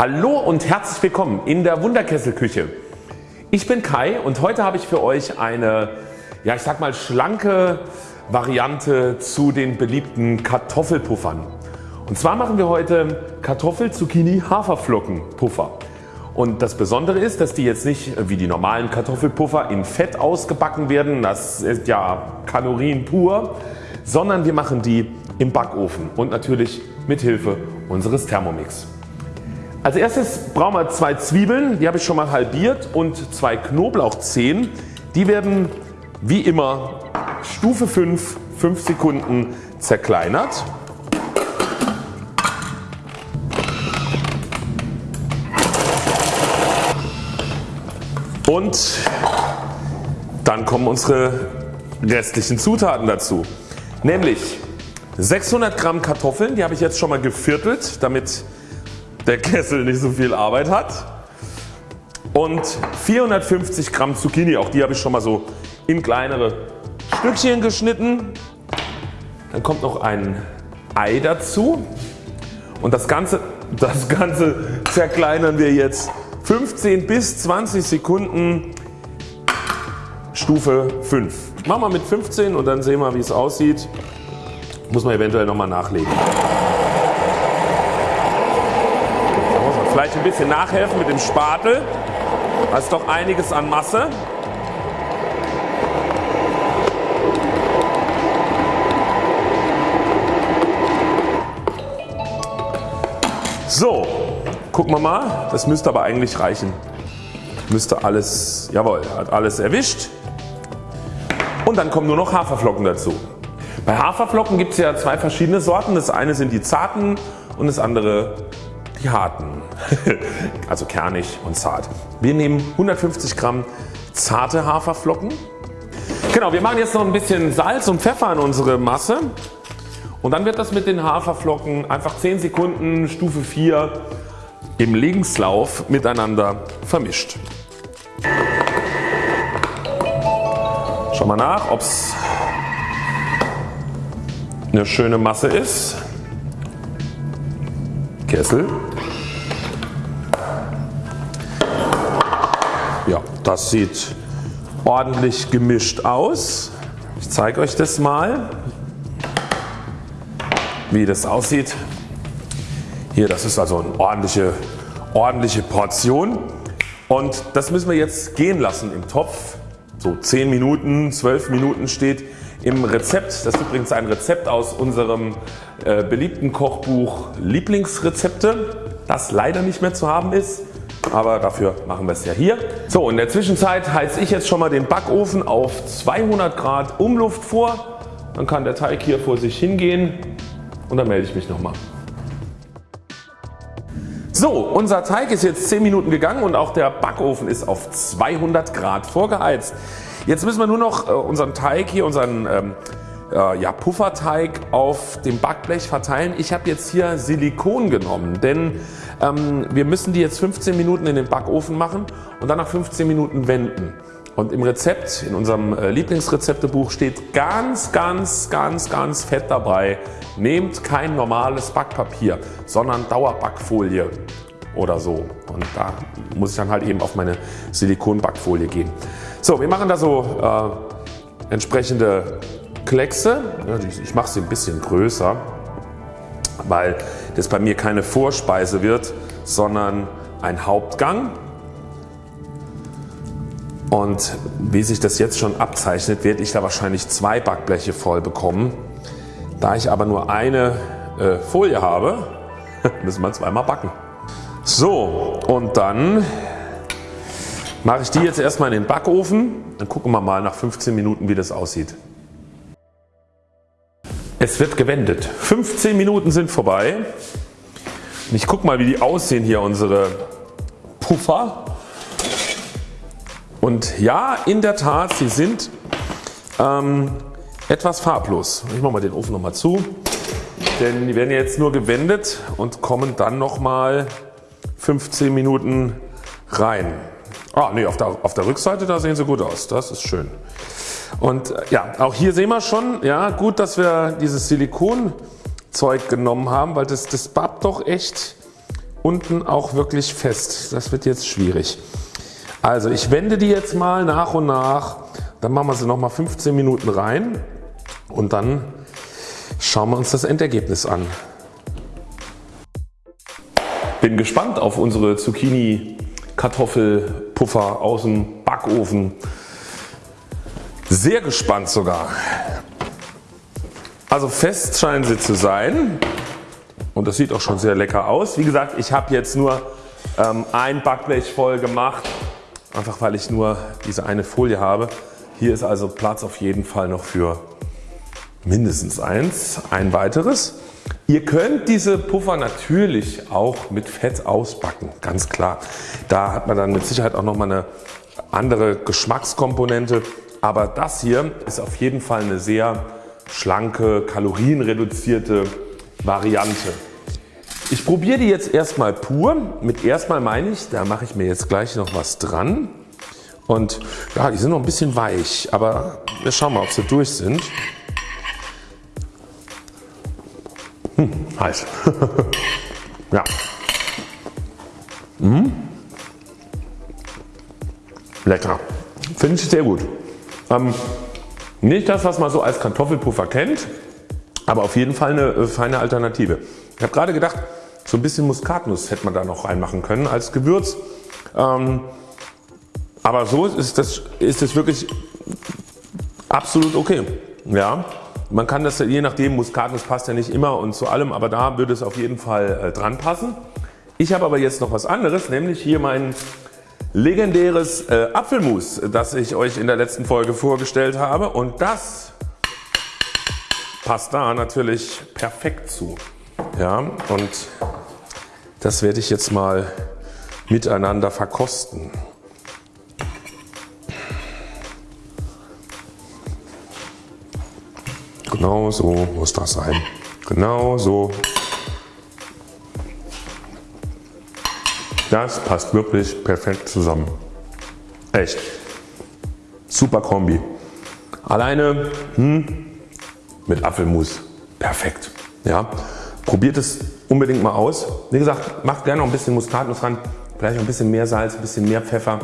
Hallo und herzlich willkommen in der Wunderkesselküche. Ich bin Kai und heute habe ich für euch eine ja ich sag mal schlanke Variante zu den beliebten Kartoffelpuffern. Und zwar machen wir heute Kartoffel Zucchini Haferflocken Puffer. Und das Besondere ist, dass die jetzt nicht wie die normalen Kartoffelpuffer in Fett ausgebacken werden, das ist ja Kalorien pur, sondern wir machen die im Backofen und natürlich mit Hilfe unseres Thermomix. Als erstes brauchen wir zwei Zwiebeln, die habe ich schon mal halbiert und zwei Knoblauchzehen. Die werden wie immer Stufe 5 5 Sekunden zerkleinert. Und dann kommen unsere restlichen Zutaten dazu. Nämlich 600 Gramm Kartoffeln, die habe ich jetzt schon mal geviertelt, damit der Kessel nicht so viel Arbeit hat. Und 450 Gramm Zucchini, auch die habe ich schon mal so in kleinere Stückchen geschnitten. Dann kommt noch ein Ei dazu und das Ganze, das Ganze zerkleinern wir jetzt 15 bis 20 Sekunden Stufe 5. Machen wir mit 15 und dann sehen wir wie es aussieht. Muss man eventuell nochmal nachlegen. Vielleicht ein bisschen nachhelfen mit dem Spatel. Da ist doch einiges an Masse. So, gucken wir mal. Das müsste aber eigentlich reichen. Müsste alles, jawohl, hat alles erwischt. Und dann kommen nur noch Haferflocken dazu. Bei Haferflocken gibt es ja zwei verschiedene Sorten. Das eine sind die zarten und das andere die harten. also kernig und zart. Wir nehmen 150 Gramm zarte Haferflocken. Genau, wir machen jetzt noch ein bisschen Salz und Pfeffer in unsere Masse und dann wird das mit den Haferflocken einfach 10 Sekunden Stufe 4 im Lebenslauf miteinander vermischt. Schau mal nach ob es eine schöne Masse ist. Kessel. Ja, das sieht ordentlich gemischt aus. Ich zeige euch das mal wie das aussieht. Hier das ist also eine ordentliche, ordentliche Portion und das müssen wir jetzt gehen lassen im Topf. So 10 Minuten, 12 Minuten steht im Rezept. Das ist übrigens ein Rezept aus unserem äh, beliebten Kochbuch Lieblingsrezepte das leider nicht mehr zu haben ist. Aber dafür machen wir es ja hier. So in der Zwischenzeit heize ich jetzt schon mal den Backofen auf 200 Grad Umluft vor. Dann kann der Teig hier vor sich hingehen und dann melde ich mich nochmal. So unser Teig ist jetzt 10 Minuten gegangen und auch der Backofen ist auf 200 Grad vorgeheizt. Jetzt müssen wir nur noch äh, unseren Teig hier, unseren ähm, äh, ja, Pufferteig auf dem Backblech verteilen. Ich habe jetzt hier Silikon genommen, denn ähm, wir müssen die jetzt 15 Minuten in den Backofen machen und dann nach 15 Minuten wenden. Und im Rezept, in unserem äh, Lieblingsrezeptebuch steht ganz ganz ganz ganz fett dabei, nehmt kein normales Backpapier, sondern Dauerbackfolie oder so. Und da muss ich dann halt eben auf meine Silikonbackfolie gehen. So wir machen da so äh, entsprechende Kleckse. Ich mache sie ein bisschen größer, weil das bei mir keine Vorspeise wird, sondern ein Hauptgang. Und wie sich das jetzt schon abzeichnet, werde ich da wahrscheinlich zwei Backbleche voll bekommen. Da ich aber nur eine äh, Folie habe, müssen wir zweimal backen. So und dann mache ich die jetzt erstmal in den Backofen. Dann gucken wir mal nach 15 Minuten wie das aussieht. Es wird gewendet. 15 Minuten sind vorbei. Ich gucke mal wie die aussehen hier unsere Puffer. Und ja in der Tat sie sind ähm, etwas farblos. Ich mache mal den Ofen nochmal zu, denn die werden jetzt nur gewendet und kommen dann nochmal 15 Minuten rein. Ah nee, auf der, auf der Rückseite da sehen sie gut aus, das ist schön. Und äh, ja, auch hier sehen wir schon, ja gut, dass wir dieses Silikonzeug genommen haben, weil das, das babbt doch echt unten auch wirklich fest. Das wird jetzt schwierig. Also ich wende die jetzt mal nach und nach. Dann machen wir sie nochmal 15 Minuten rein und dann schauen wir uns das Endergebnis an. Bin gespannt auf unsere Zucchini Kartoffelpuffer aus dem Backofen. Sehr gespannt sogar. Also fest scheinen sie zu sein und das sieht auch schon sehr lecker aus. Wie gesagt ich habe jetzt nur ähm, ein Backblech voll gemacht, einfach weil ich nur diese eine Folie habe. Hier ist also Platz auf jeden Fall noch für mindestens eins, ein weiteres. Ihr könnt diese Puffer natürlich auch mit Fett ausbacken, ganz klar. Da hat man dann mit Sicherheit auch nochmal eine andere Geschmackskomponente. Aber das hier ist auf jeden Fall eine sehr schlanke, kalorienreduzierte Variante. Ich probiere die jetzt erstmal pur. Mit erstmal meine ich, da mache ich mir jetzt gleich noch was dran. Und ja, die sind noch ein bisschen weich, aber wir schauen mal ob sie durch sind. Hm, heiß. ja. Mmh. Lecker. Finde ich sehr gut. Ähm, nicht das was man so als Kartoffelpuffer kennt, aber auf jeden Fall eine äh, feine Alternative. Ich habe gerade gedacht so ein bisschen Muskatnuss hätte man da noch reinmachen können als Gewürz. Ähm, aber so ist das, ist das wirklich absolut okay. Ja, man kann das je nachdem, Muskatnuss passt ja nicht immer und zu allem, aber da würde es auf jeden Fall äh, dran passen. Ich habe aber jetzt noch was anderes, nämlich hier mein legendäres äh, Apfelmus, das ich euch in der letzten Folge vorgestellt habe und das passt da natürlich perfekt zu. Ja, und das werde ich jetzt mal miteinander verkosten. Genau so muss das sein. Genau so. Das passt wirklich perfekt zusammen. Echt. Super Kombi. Alleine hm, mit Apfelmus. Perfekt. Ja. Probiert es unbedingt mal aus. Wie gesagt, macht gerne noch ein bisschen Muskatnuss ran. Vielleicht noch ein bisschen mehr Salz, ein bisschen mehr Pfeffer.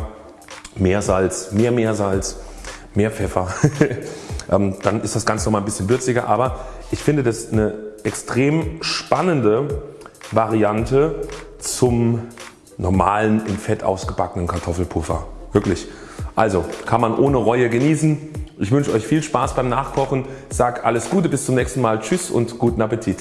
Mehr Salz, mehr Meersalz, mehr Pfeffer. Ähm, dann ist das Ganze noch mal ein bisschen würziger. Aber ich finde das eine extrem spannende Variante zum normalen in Fett ausgebackenen Kartoffelpuffer. Wirklich. Also kann man ohne Reue genießen. Ich wünsche euch viel Spaß beim Nachkochen. Sag alles Gute, bis zum nächsten Mal. Tschüss und guten Appetit.